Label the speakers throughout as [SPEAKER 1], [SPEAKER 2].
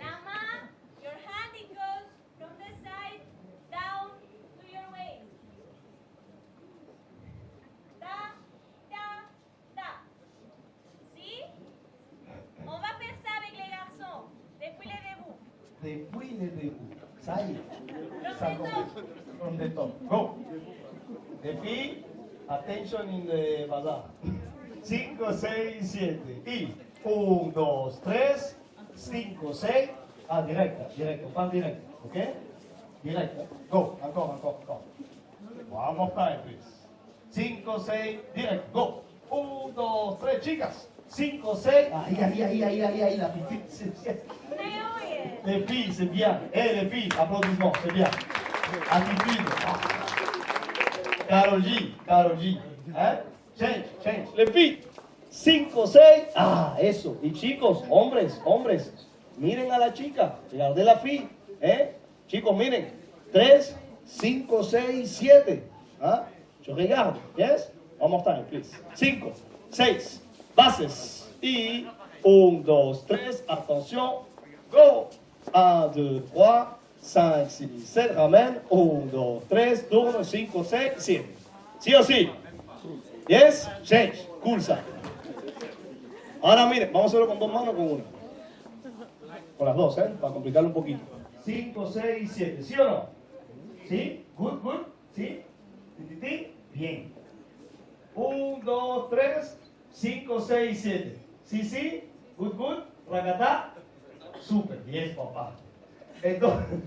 [SPEAKER 1] Lama, your hand
[SPEAKER 2] it goes from the side down to your waist. Da, da, da. See? On va faire
[SPEAKER 1] ça avec les garçons. Dépouillez-vous. Dépouillez-vous. Ça y est. From the top. Go. The feet, attention in the bazaar. 5, 6, 7. Y 1, 2, 3. 5, 6. Ah, directa, directo, pas directo. ¿Ok? Directo. Go. Encore, encore, encore. One more time, please. 5, 6, directo. Go. 1, 2, 3, chicas. 5, 6. Ahí, ahí, ahí, ahí, ahí, ahí, la pipí. Les filles, c'est bien. Eh, les filles, applaudissements, c'est bien. Attitude. Carol G, Carol G. ¿Eh? Change, change. Les filles, 5, 6. Ah, eso. Y chicos, hombres, hombres, miren a la chica. de la fille. ¿Eh? Chicos, miren. 3, 5, 6, 7. ¿Ah? Je regarde. Yes? One more time, please. 5, 6. Bases. Y 1, 2, 3. Attention. Go. 1, 2, 3, 5, 6, 7, ramène. 1, 2, 3, tourne, 5, 6, 7. ¿Sí o sí? Yes? Change. Cool. Ahora miren, vamos a hacerlo con dos manos o con una. Con las dos, ¿eh? Para complicarlo un poquito. 5, 6, 7. ¿Sí o no? ¿Sí? Good, good. ¿Sí? ¿Ti, Bien. 1, 2, 3, 5, 6, 7. ¿Sí, sí? Good, good. Racatá. Super, yes, papá. Entonces,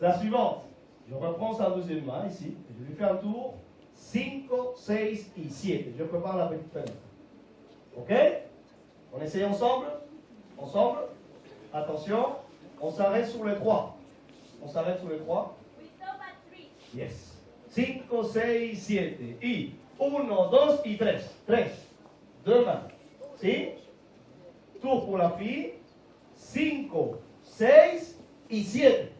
[SPEAKER 1] la suivante. Je reprends sa deuxième main ici. Je lui fais un tour. 5, 6 et 7. Je prépare la petite. OK On essaye ensemble Ensemble Attention. On s'arrête sur les 3. On s'arrête sur les 3. Yes. 5, 6, 7. Y 1, 2 y 3. 3. Deux mains. ¿Sí? Tour pour la fille. 5, 6 y 7.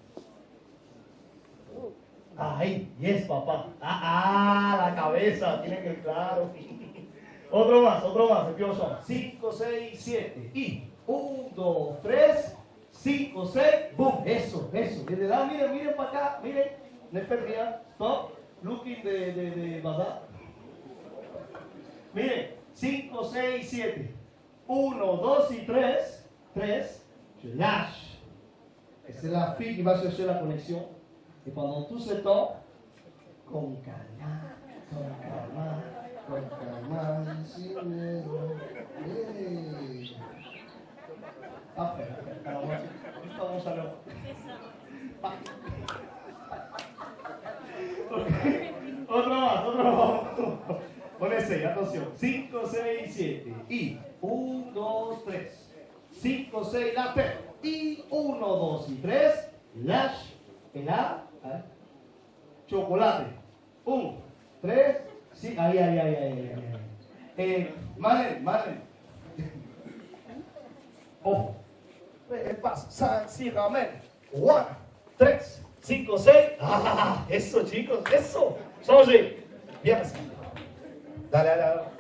[SPEAKER 1] Ahí, yes, papá. Ah, ah, la cabeza, tiene que claro. otro más, otro más, empiezo 5, 6, 7. Y 1, 2, 3, 5, 6, boom. Eso, eso. Desde la, miren, miren para acá, miren. No perdía. Stop. Looking de, de, de Miren, 5, 6, 7. 1, 2 y 3. 3. Je lâche. Esa es la fille qui va chercher la conexión. Y pendant tout ce temps, con calma, con calma, con calma, sin miedo. Hey. Parfait. Alors, moi, juste avant chaleur. Otro más, otro más. Pon ese, atención. 5, 6, 7. Y 1, 2, 3. 5, 6, la P. Y 1, 2 y 3. Lash. En la. Chocolate. 1, 3. Sí, ahí, ahí, ahí, ahí. ahí. Eh, Manen, Manen. Ojo. Paso. 5, 6, ramen. 1, 3. 5, 6. Ah, eso chicos, eso. Songe. Bien. Dale, dale, dale.